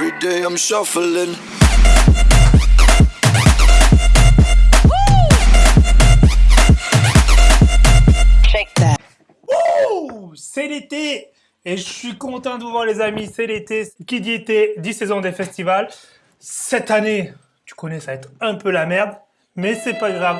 Every day I'm shuffling. C'est l'été et je suis content de vous voir les amis, c'est l'été. Qui dit été, dit saison des festivals. Cette année, tu connais, ça va être un peu la merde, mais c'est pas grave.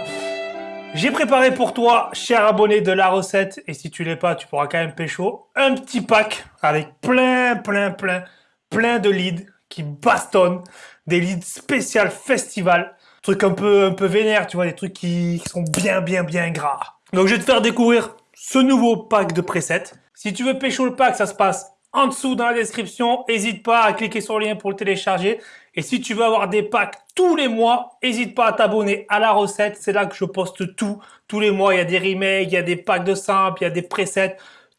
J'ai préparé pour toi, cher abonné de la recette, et si tu l'es pas, tu pourras quand même pécho, un petit pack avec plein, plein, plein, plein de leads qui bastonnent, des leads spécial festival, trucs un peu, un peu vénères, tu vois, des trucs qui, qui sont bien, bien, bien gras. Donc je vais te faire découvrir ce nouveau pack de presets. Si tu veux pécho le pack, ça se passe en dessous dans la description. N'hésite pas à cliquer sur le lien pour le télécharger. Et si tu veux avoir des packs tous les mois, n'hésite pas à t'abonner à la recette. C'est là que je poste tout. Tous les mois, il y a des remakes, il y a des packs de simples, il y a des presets.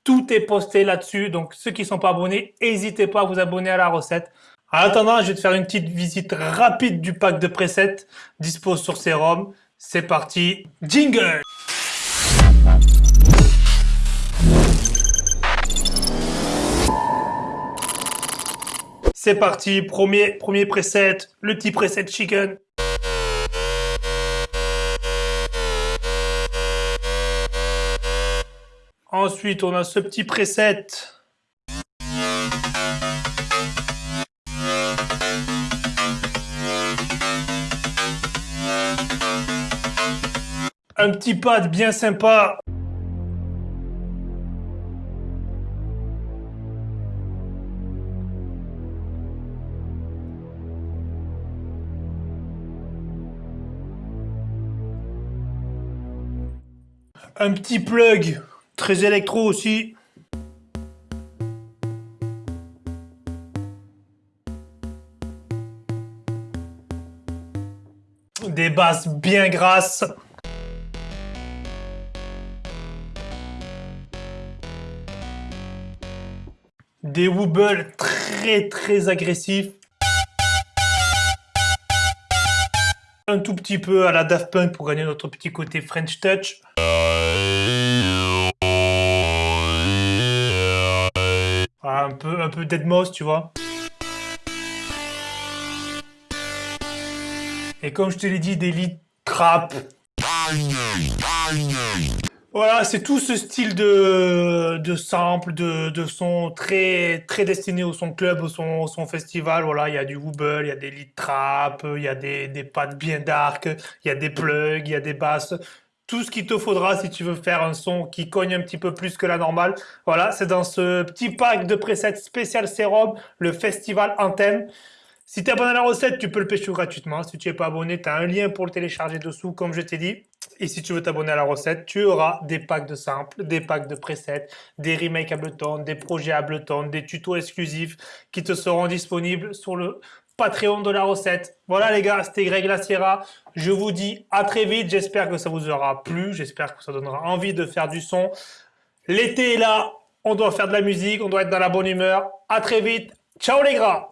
Tout est posté là-dessus. Donc ceux qui ne sont pas abonnés, n'hésitez pas à vous abonner à la recette. En attendant, je vais te faire une petite visite rapide du pack de presets dispose sur Serum. C'est parti, jingle C'est parti, premier, premier preset, le petit preset chicken. Ensuite, on a ce petit preset. Un petit pad bien sympa. Un petit plug, très électro aussi. Des basses bien grasses. Des wobbles très très agressifs. Un tout petit peu à la Daft Punk pour gagner notre petit côté French Touch. Un peu, un peu Deadmau5, tu vois. Et comme je te l'ai dit, des lead trap. Voilà, c'est tout ce style de, de sample, de, de son très, très destiné au son club, au son, son festival. Voilà, il y a du wobble, il y a des lead trap, il y a des, des pattes bien dark, il y a des plugs, il y a des basses tout ce qu'il te faudra si tu veux faire un son qui cogne un petit peu plus que la normale. Voilà, c'est dans ce petit pack de presets spécial sérum, le festival Anthem. Si tu es abonné à la recette, tu peux le pêcher gratuitement. Si tu n'es pas abonné, tu as un lien pour le télécharger dessous, comme je t'ai dit. Et si tu veux t'abonner à la recette, tu auras des packs de samples, des packs de presets, des remakes Ableton, des projets Ableton, des tutos exclusifs qui te seront disponibles sur le Patreon de la recette. Voilà les gars, c'était Greg La Sierra. Je vous dis à très vite. J'espère que ça vous aura plu. J'espère que ça donnera envie de faire du son. L'été est là. On doit faire de la musique. On doit être dans la bonne humeur. À très vite. Ciao les gars